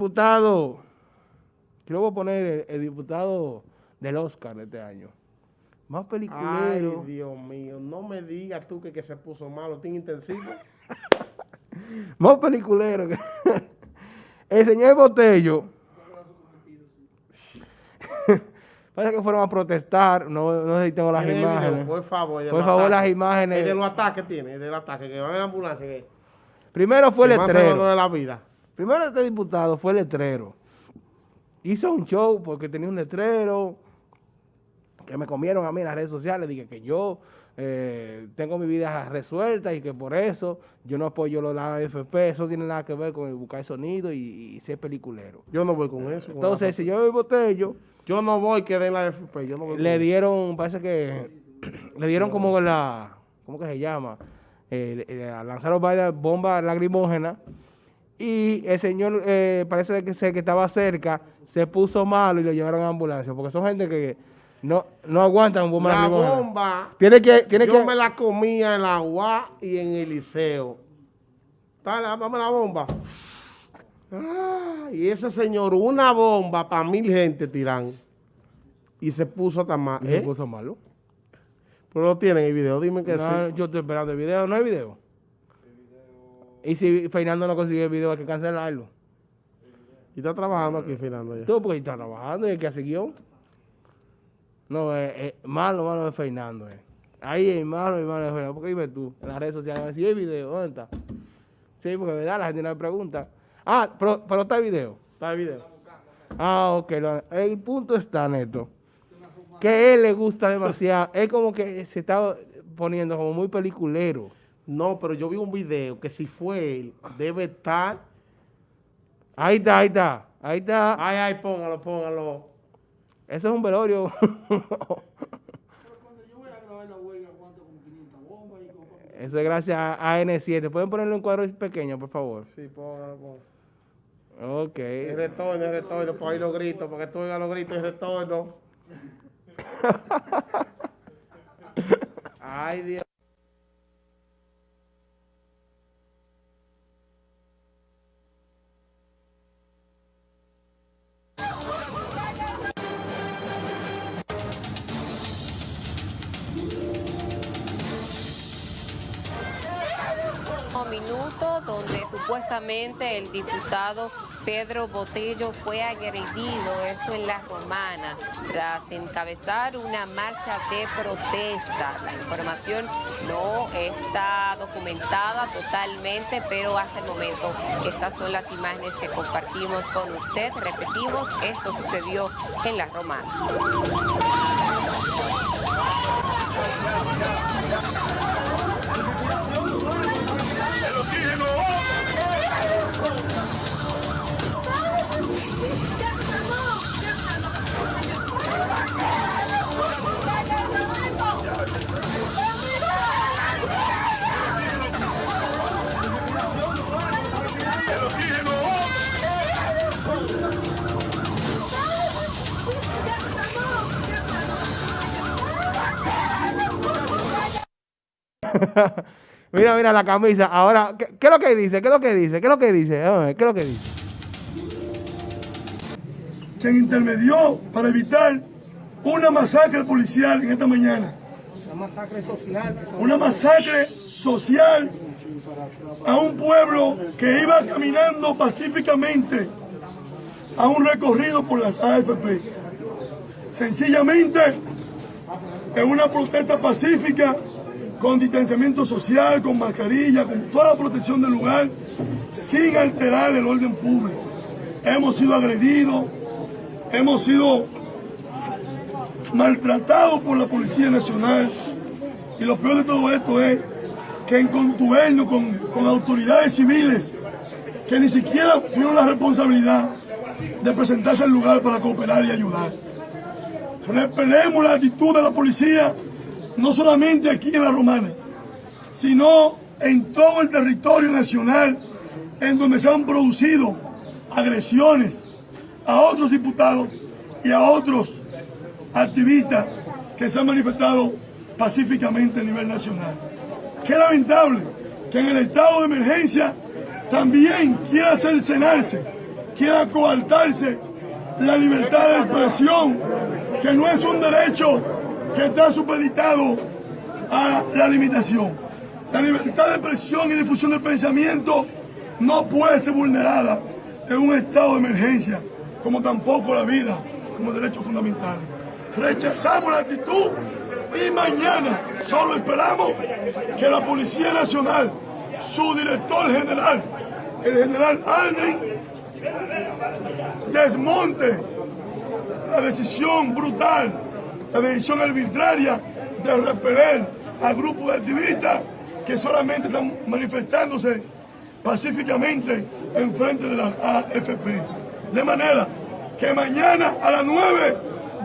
Diputado, quiero voy a poner el, diputado del Oscar de este año. Más peliculero. Ay, Dios mío, no me digas tú que, que se puso malo, tiene intensivo. Más peliculero que... el señor Botello. Parece que fueron a protestar, no, no sé si tengo las imágenes. por favor, por favor, las imágenes. El de los ataques tiene, el de los ataques, que van en ambulancia. Que, Primero fue el letrero. de la vida. Primero este diputado fue el letrero. Hizo un show porque tenía un letrero que me comieron a mí en las redes sociales. Dije que yo eh, tengo mi vida resuelta y que por eso yo no apoyo los la AFP. Eso tiene nada que ver con buscar sonido y, ser peliculero. Yo no voy con eso. Entonces, si yo voté yo... Yo no voy que den la AFP. Yo no voy le dieron, parece que... le dieron como la... ¿Cómo que se llama? Eh, eh, lanzaron varias bombas lacrimógenas y el señor eh, parece que, que estaba cerca, se puso malo y lo llevaron a ambulancia, porque son gente que no, no aguantan un bomba. La bomba, tiene que, tiene yo me la comía en la UA y en el liceo. Dame la bomba. Ah, y ese señor, una bomba para mil gente tiran. Y se puso tan mal. Se puso malo. Pero no tienen el video, dime que no, Yo estoy esperando el video, no hay video. Y si Fernando no consigue el video, hay que cancelarlo. ¿Y está trabajando aquí, Fernando? Ya? Tú, porque está trabajando y el que hace guion. No, es, eh, eh, malo, malo de Fernando. Eh. Ahí es malo malo de Fernando. Porque dime tú, en las redes sociales, si hay video, ¿dónde está? Sí, porque verdad, la gente no me pregunta. Ah, pero, pero está el video. Está el video. Ah, ok. el punto está, Neto, que a él le gusta demasiado. es como que se está poniendo como muy peliculero. No, pero yo vi un video que si fue él, debe estar... Ahí está, ahí está, ahí está. Ay, ay, póngalo, póngalo. Eso es un velorio. Eso es gracias a N7. ¿Pueden ponerlo en cuadro pequeño, por favor? Sí, póngalo, póngalo. Ok. Es retorno, es retorno, por ahí los gritos, porque tú oigas los gritos, es retorno. Ay, Dios. Donde supuestamente el diputado Pedro Botello fue agredido, esto en La Romana, tras encabezar una marcha de protesta. La información no está documentada totalmente, pero hasta el momento estas son las imágenes que compartimos con usted. Repetimos, esto sucedió en La Romana. mira, mira la camisa. Ahora, ¿qué, es lo que dice? ¿Qué es lo que dice? ¿Qué es lo que dice? ¿Qué es lo que dice? Quien intermedió para evitar una masacre policial en esta mañana. Una masacre social. Una masacre social a un pueblo que iba caminando pacíficamente a un recorrido por las AFP. Sencillamente, en una protesta pacífica con distanciamiento social, con mascarilla, con toda la protección del lugar, sin alterar el orden público. Hemos sido agredidos, hemos sido maltratados por la Policía Nacional y lo peor de todo esto es que en contubernio con, con autoridades civiles que ni siquiera tuvieron la responsabilidad de presentarse al lugar para cooperar y ayudar. Repelemos la actitud de la policía no solamente aquí en la Romana, sino en todo el territorio nacional en donde se han producido agresiones a otros diputados y a otros activistas que se han manifestado pacíficamente a nivel nacional. Qué lamentable que en el estado de emergencia también quiera cercenarse quiera coartarse la libertad de expresión, que no es un derecho que está supeditado a la limitación. La libertad de expresión y difusión del pensamiento no puede ser vulnerada en un estado de emergencia, como tampoco la vida como derecho fundamental. Rechazamos la actitud y mañana solo esperamos que la Policía Nacional, su director general, el general Aldrin, desmonte la decisión brutal, la decisión arbitraria de repeler a grupos de activistas que solamente están manifestándose pacíficamente en frente de las AFP. De manera que mañana a las 9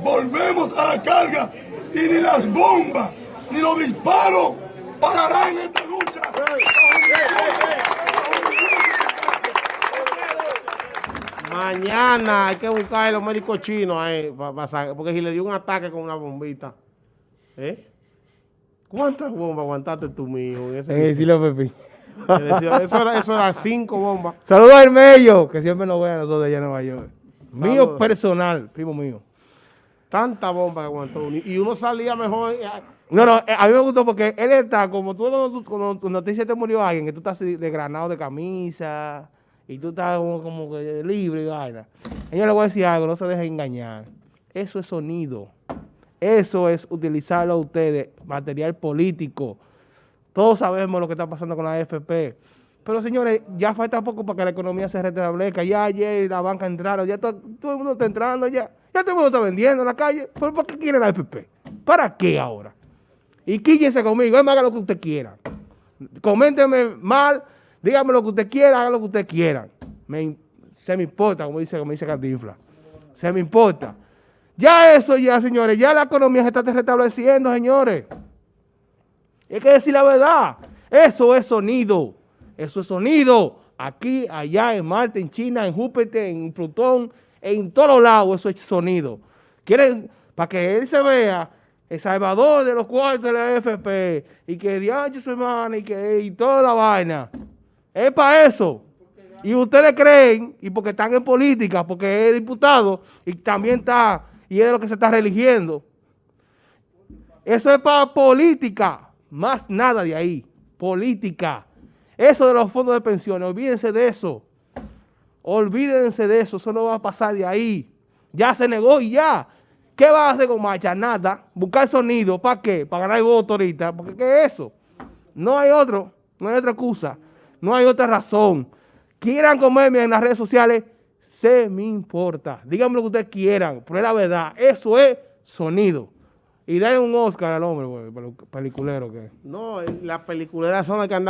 volvemos a la carga y ni las bombas ni los disparos pararán esta lucha. Mañana hay que buscar a los médicos chinos ahí, porque si le dio un ataque con una bombita. ¿Eh? ¿Cuántas bombas aguantaste tú, mijo? en ese Eh, sí lo decía- Eso era, eso era cinco bombas. Saludos a Hermello, que siempre nos ve a nosotros allá en Nueva York. Mío personal, primo mío. Tanta bomba que aguantó. Y uno salía mejor. eh, No, no, eh, a mí me gustó porque él está, como tú cuando, tu noticia te murió alguien, que tú estás así desgranado de camisa y tú estás como, como que libre y vaina. Yo le voy a decir algo, no se dejen engañar. Eso es sonido. Eso es utilizarlo a ustedes, material político. Todos sabemos lo que está pasando con la AFP. Pero señores, ya falta poco para que la economía se restablezca. Ya ayer la banca entraron, ya to- todo, el mundo está entrando, ya, ya todo el mundo está vendiendo en la calle. ¿Pero por qué quiere la AFP? ¿Para qué ahora? Y quíllese conmigo, él me haga lo que usted quiera. Coménteme mal, dígame lo que usted quiera, haga lo que usted quiera. Me, se me importa, como dice, como dice Cantinflas. Se me importa. Ya eso, ya, señores, ya la economía se está restableciendo, señores. Hay que decir la verdad. Eso es sonido. Eso es sonido. Aquí, allá, en Marte, en China, en Júpiter, en Plutón, en todos lados, eso es sonido. Quieren, para que él se vea, el salvador de los cuartos de la y que diacho su hermano, y que y toda la vaina. Es para eso. Y ustedes creen, y porque están en política, porque es diputado, y también está, y es lo que se está religiendo. Eso es para política, más nada de ahí. Política. Eso de los fondos de pensiones, olvídense de eso. Olvídense de eso, eso no va a pasar de ahí. Ya se negó y ya. ¿Qué va a hacer con Macha? Nada. Buscar sonido, ¿para qué? Para ganar voto ahorita. Porque ¿qué es eso? No hay otro, no hay otra excusa, no hay otra razón. Quieran comerme en las redes sociales, se me importa. Díganme lo que ustedes quieran, pero es la verdad. Eso es sonido. Y den un Oscar al hombre, güey, peliculero que. No, las peliculeras son las que andaban.